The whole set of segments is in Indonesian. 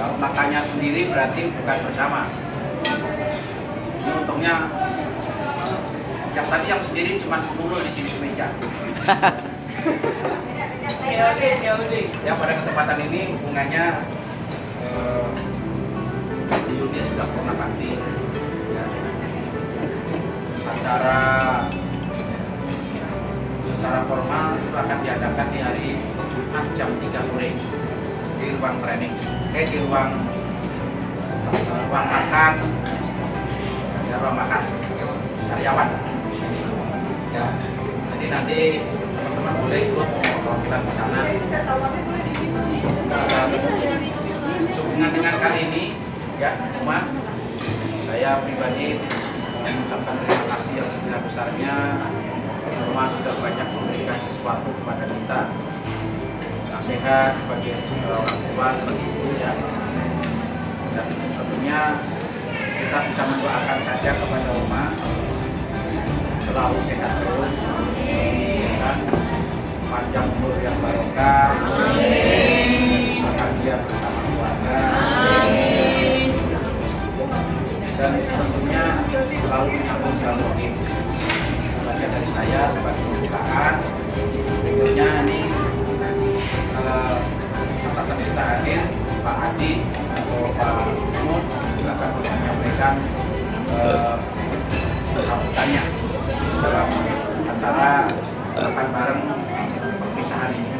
Kalau makannya sendiri berarti bukan bersama. Ini untungnya yang tadi yang sendiri cuma sepuluh di sini semeja. Ya pada kesempatan ini hubungannya eh, Yudi sudah pernah bakti. Ya. Acara secara formal itu akan diadakan di hari Jumat jam 3 sore di ruang training, eh di ruang eh, ruang makan, ya ruang makan karyawan. Ya, jadi nanti teman-teman boleh ikut perwakilan di sana. Sehubungan dengan kali ini, ya, cuma saya pribadi mengucapkan terima kasih yang sebesar-besarnya rumah sudah banyak memberikan sesuatu kepada kita nasihat sebagai orang tua sebagai ibu ya. Dan tentunya kita bisa mendoakan saja kepada rumah. Selalu sehat terus. Dan panjang umur yang barokah bahagia bersama keluarga. Dan tentunya selalu ditanggung jawab bagian dari saya sebagai pembukaan berikutnya ini atasan kita hadir Pak Adi atau Pak Mahmud silakan untuk menyampaikan eh, sambutannya dalam acara makan bareng perpisahan ini.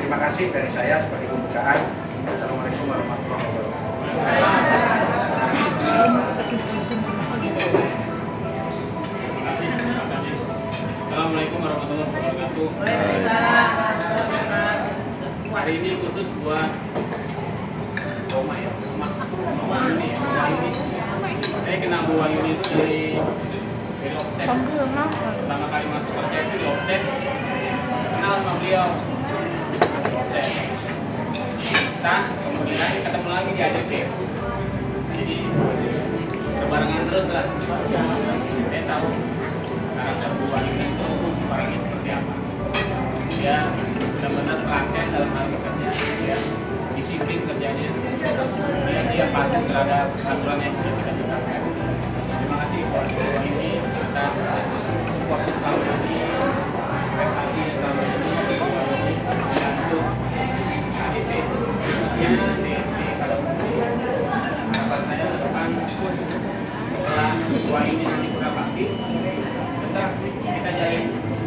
Terima kasih dari saya sebagai pembukaan. Assalamualaikum warahmatullahi wabarakatuh. Assalamualaikum warahmatullahi wabarakatuh. Hari ini khusus buat Roma ya, Roma, Roma ini, Roma ini. Saya kenal Bu Wahyu itu dari dari offset. Pertama kali masuk kerja di offset. Kenal sama beliau. Offset. Sah, kemudian ketemu lagi di ADP. Jadi berbarengan terus lah. Patuh terhadap aturan yang sudah kita tetapkan. Terima kasih buat ini atas support selama ini, prestasi selama ini, untuk ADC khususnya di, pada harapan saya ke depan setelah dua ini nanti kurang bakti tetap kita jalin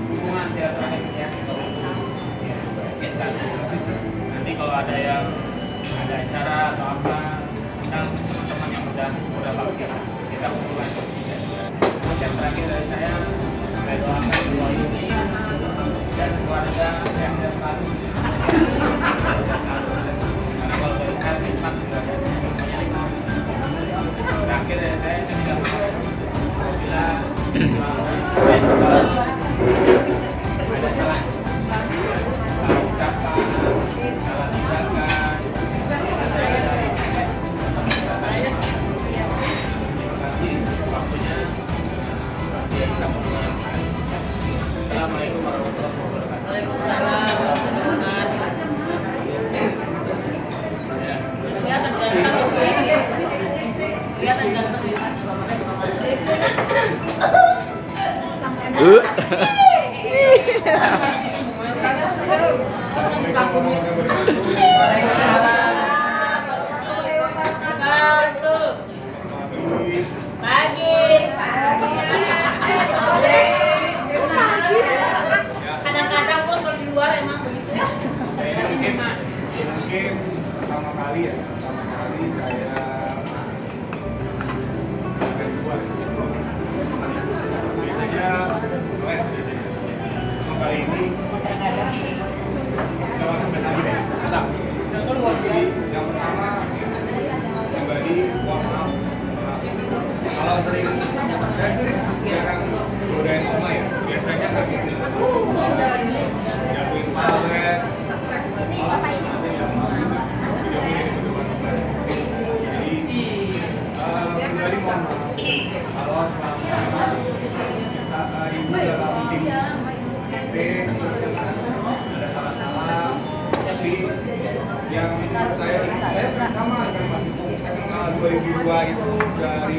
hubungan silaturahim ya nanti kalau ada yang ada acara atau apa kita teman-teman yang udah udah bakti kita kumpul lagi yang terakhir dari saya saya doakan dua ini dan keluarga sehat-sehat selalu karena kalau dari semuanya nikmat terakhir dari saya saya tidak mau. Apabila pertama dua itu dari.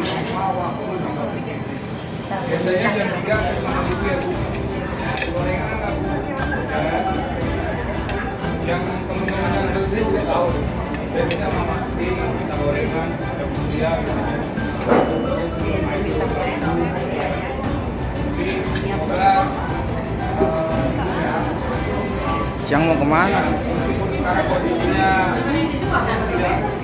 Biasanya jam tiga itu ya bu. Gorengan apa bu? Ya. Yang teman-teman yang sudah juga tahu. Saya minta mama Sti, kita gorengan, ada Yang mau ke mana? meskipun sekarang kondisinya tidak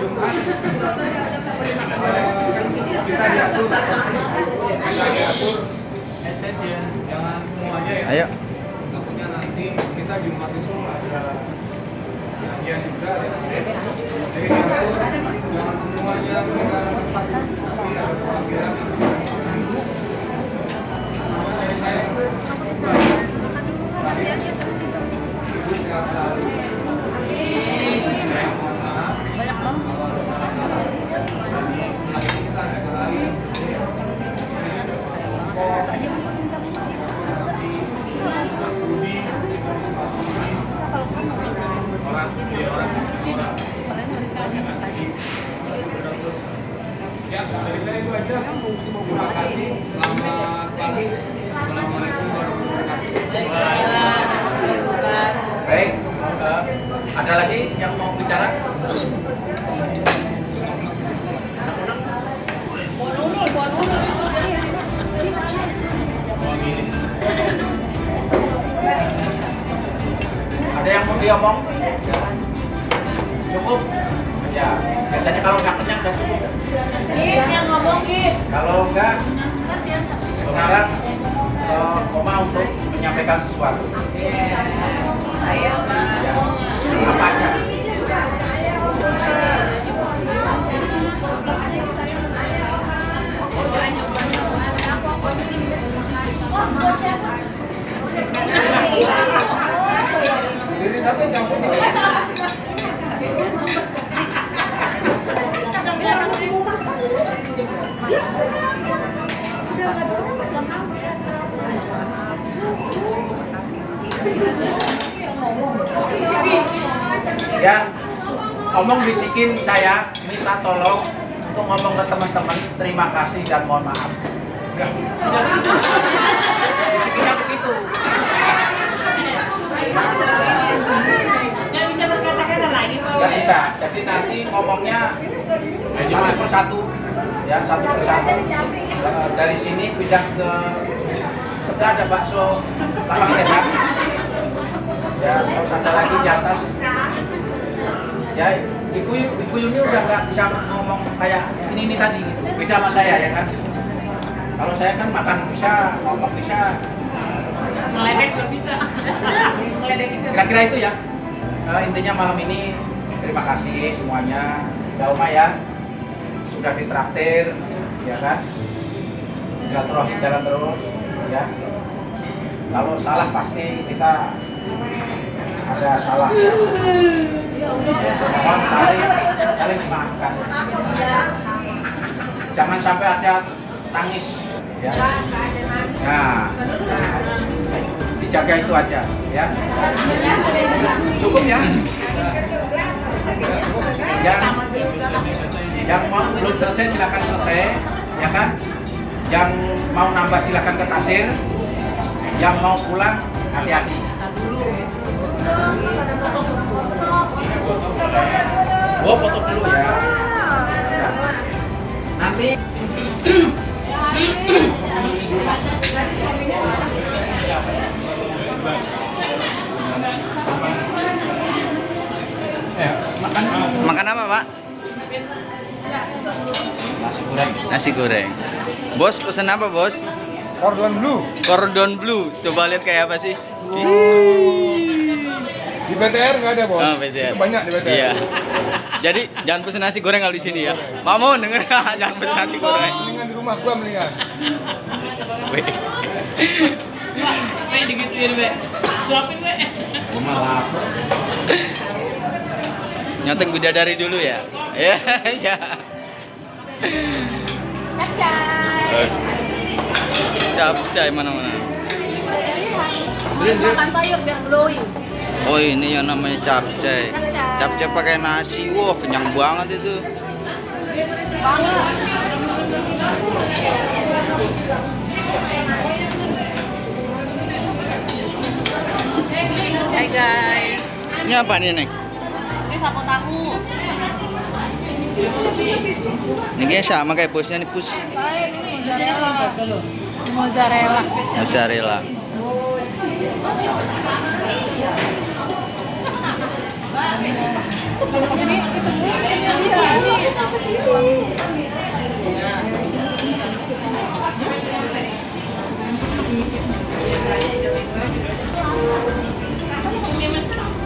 Jumat kita diatur kita diatur extension jangan semuanya ya Ayo. takutnya nanti kita Jumat itu ada kajian juga ya. jadi diatur jangan semuanya tempat tapi ada pelajaran dari saya Ya, itu aja. Terima kasih. Selamat pagi. Baik, eh, ada lagi yang mau bicara? Diomong? Cukup? Ya, biasanya kalau nggak kenyang udah cukup. Git, yang ngomong Git. Kalau enggak, sekarang eh, Oma untuk menyampaikan sesuatu. Saya Ya. Apa aja? Tapi campur Ya, omong bisikin saya minta tolong untuk ngomong ke teman-teman terima kasih dan mohon maaf. Ya. Bisikinnya begitu. Nggak bisa berkata-kata lagi, Pak. Nggak bisa. Jadi nanti ngomongnya satu persatu, ya satu persatu. Eh, Dari sini pindah ke sebelah ada bakso lapang sehat. Ya, terus ada lagi di atas. Ya, ibu ibu Yuni udah nggak bisa ngomong kayak ini ini tadi gitu. Beda sama saya ya kan. Kalau saya kan makan bisa, ngomong bisa, Ngeledek nggak bisa. Kira-kira itu ya. Eh, intinya malam ini terima kasih semuanya. Ya Oma ya. Sudah ditraktir, ya kan? Silaturahim jalan terus, ya. Kalau salah pasti kita ada salah. Ya. Mohon saling saling memaafkan. Jangan sampai ada tangis, ya. Nah, dijaga itu aja, ya. Cukup ya. Yang yang mau belum selesai silakan selesai, ya kan? Yang mau nambah silakan ke kasir. Yang mau pulang hati-hati. Oh foto dulu ya. Nanti Eh, makan apa, Pak? nasi goreng. Nasi goreng. Bos, pesan apa, Bos? Cordon blue. Cordon blue. Coba lihat kayak apa sih? Ih. Di BTR nggak ada bos. Oh, BTR. Itu banyak di BTR. Iya. Jadi jangan pesen nasi goreng kalau di sini ya. Mamun denger jangan pesen nasi goreng. Mendingan di rumah gua mendingan. Weh. Kayak digituin, Be. Suapin, Be. Rumah lapar. Nyoteng bidadari dulu ya. Ya. Eh. Capcay. Makan sayur biar glowing. Oh ini yang namanya capcay. Capcay pakai nasi, wah kenyang banget itu. Banget. Hai, guys. Ini apa nih Neng? Ini sapo tahu. Ini sama kayak bosnya nih pus. Mozzarella. Mozzarella.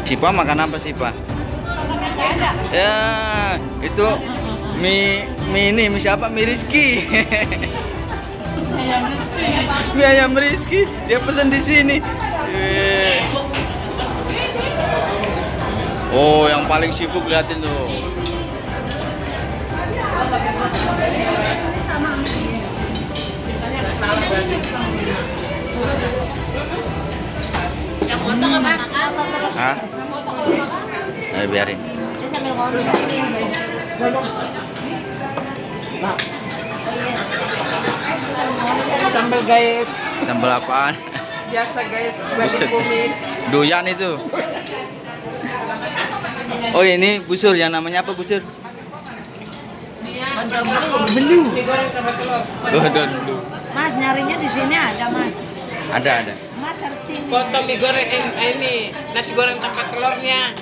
Sipa makan apa sih Pak? Ya itu mie mie ini mie siapa? Mie Rizky. mie ayam Rizky dia pesan di sini. Eh. Oh yang paling sibuk liatin tuh. Yang potong apa? Hah? Ayo biarin. Sambal, guys. Sambal apaan? Biasa, guys. Buset. Doyan itu. Oh ini busur yang namanya apa busur? Belu. Oh. Mas nyarinya di sini ada mas. Ada ada. Mas searching. Foto mie goreng eh, ini nasi goreng tanpa telurnya.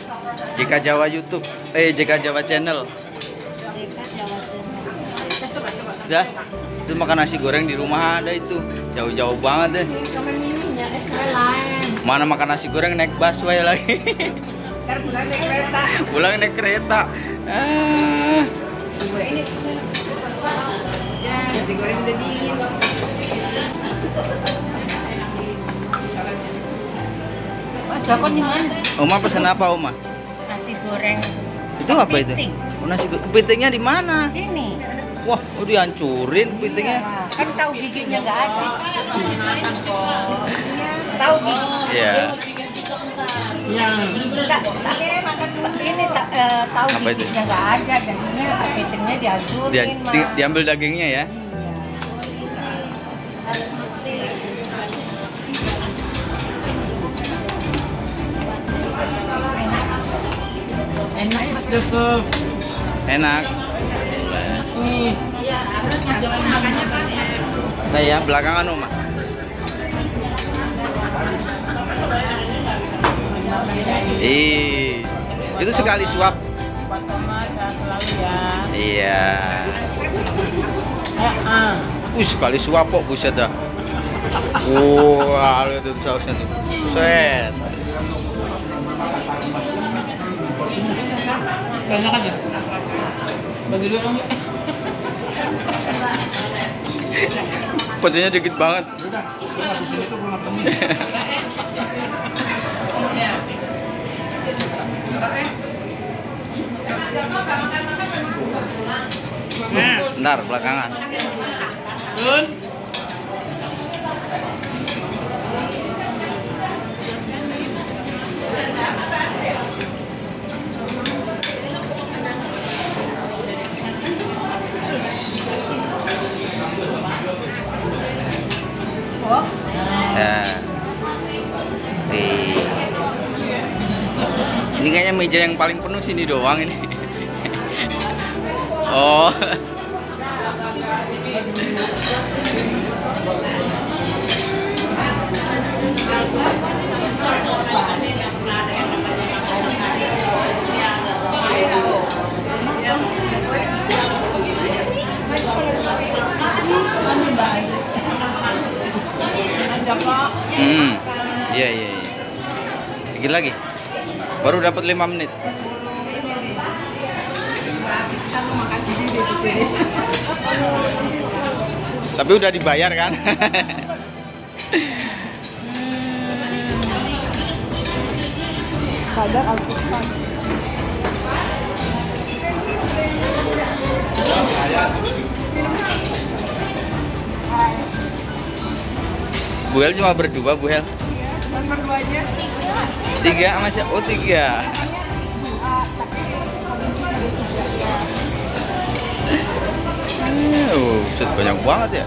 JK Jawa YouTube. Eh JK Jawa Channel. JK Jawa Channel. Ya. Itu makan nasi goreng di rumah ada itu. Jauh-jauh banget deh. Eh. Mana makan nasi goreng naik busway lagi. Pulang naik kereta. Pulang naik kereta. Ah. Ini. Ya, nasi goreng udah dingin. Joko di mana? Oma pesan apa Oma? Goreng. Itu apa itu? Oh, nasi kepitingnya di mana? Ini. Wah, oh dihancurin kepitingnya. Kan tahu giginya nggak ada. Tahu gigi. Iya. Yang ini tak, eh, tahu Apa giginya nggak ada, jadinya kepitingnya dihancurin, Dia, di- diambil dagingnya ya. Iya. Enak Mas Joko. Enak. Nih, Saya belakangan Oma. Ih, itu sekali suap. Ya. Iya. Uh, sekali suap kok buset dah. Wah, lihat itu sausnya tuh. Set. Aja. Bagi dua dong. Porsinya dikit banget. Ntar belakangan. Dun. Ya. Nih. Ini kayaknya meja yang paling penuh sini doang ini. Oh. Iya, iya, iya. Lagi. Baru dapat 5 menit. Tapi udah dibayar kan? Al-Quran. Bu Hel cuma berdua Bu Hel? Tiga masih oh tiga. Oh, buset, banyak banget ya.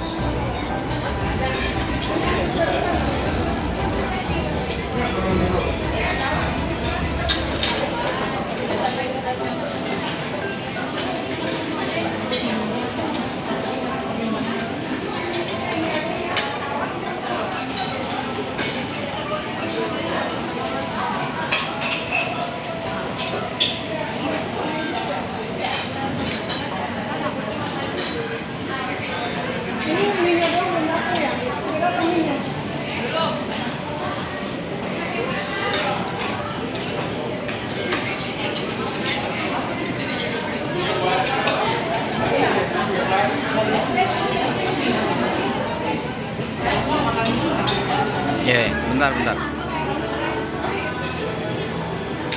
Ya, ya, bentar, bentar.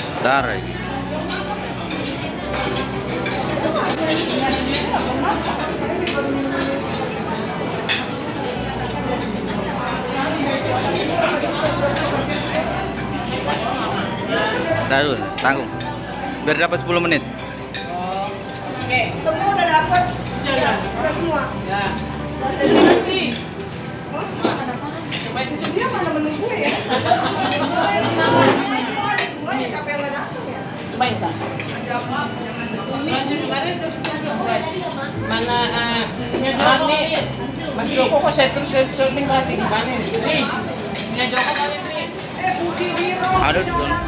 Bentar. Bentar dulu, tanggung. Biar dapat 10 menit. Semua udah dapet. Udah semua. Dia mana menunggu ya? Siapa yang nggak datang ya? Cobain tak? Mana Mas Joko kok saya terus syuting lagi gimana nih? Ya Joko kali ini. Eh, Budi Wiro. Aduh,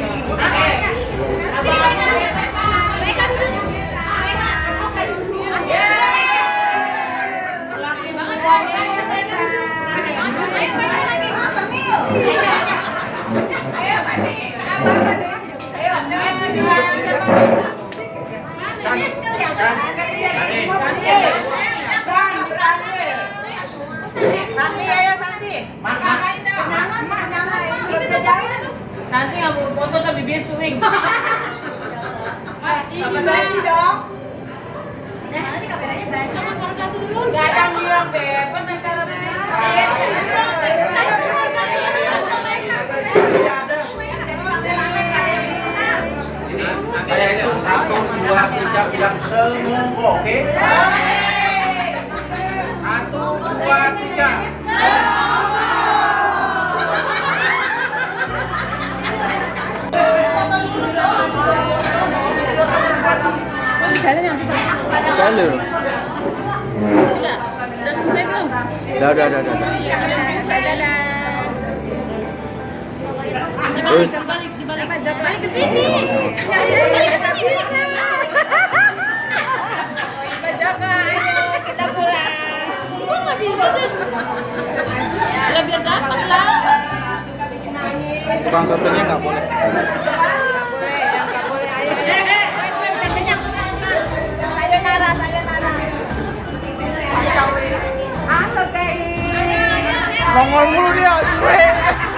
Bisa. Nanti nggak mau foto tapi dia swing. Sama saya sih dong. Nggak ada yang bilang bebas antara Saya itu satu, dua, tiga bilang semua, oke? Satu, dua, tiga. Lalu. Udah, udah selesai belum? Udah, udah, udah, udah. Dibalik, dibalik, dibalik. Dibalik ke sini. Ayo kita pulang. Nggak bisa sih? Lah biar dapat lah. Tukang sotonya nggak boleh. Nongol mulu dia, cuy.